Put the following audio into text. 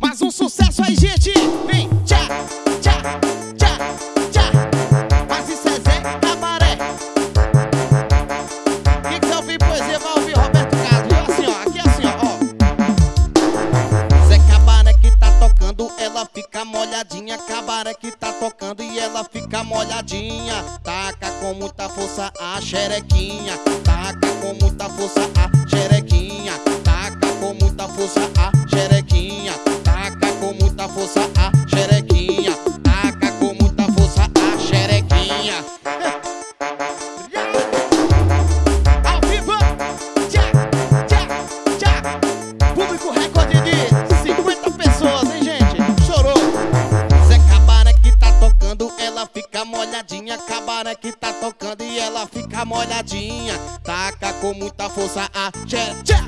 Mais um sucesso aí, gente. Vem, tchá, tchá, tchá, tchá. Mas isso é Zé Cabaré. Quem quiser ouvir poesia, vai ouvir Roberto Carlos. Assim, ó, aqui é assim, ó, ó. Zé Cabaré que tá tocando, ela fica molhadinha. Cabaré que tá tocando e ela fica molhadinha. Taca com muita força a xerequinha. Taca com muita força a xerequinha. Taca com muita força a xerequinha. Taca com muita força a xerequinha. Taca com muita força a xerequinha. Ao vivo! Tchá, tchá, tchá. Público recorde de 50 pessoas, hein, gente? Chorou. Zé Cabaré que tá tocando, ela fica molhadinha. Cabaré que tá tocando e ela fica molhadinha. Taca com muita força a tchá, tchá.